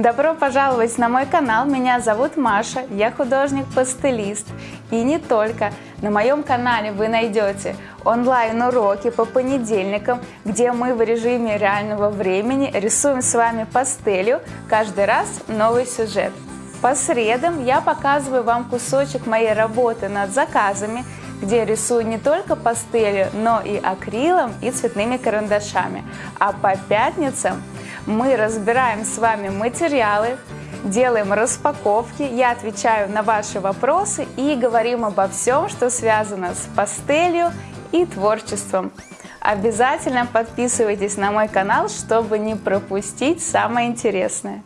Добро пожаловать на мой канал, меня зовут Маша, я художник-пастелист. И не только. На моем канале вы найдете онлайн-уроки по понедельникам, где мы в режиме реального времени рисуем с вами пастелью, каждый раз новый сюжет. По средам я показываю вам кусочек моей работы над заказами, где рисую не только пастелью, но и акрилом и цветными карандашами. А по пятницам мы разбираем с вами материалы, делаем распаковки, я отвечаю на ваши вопросы и говорим обо всем, что связано с пастелью и творчеством. Обязательно подписывайтесь на мой канал, чтобы не пропустить самое интересное.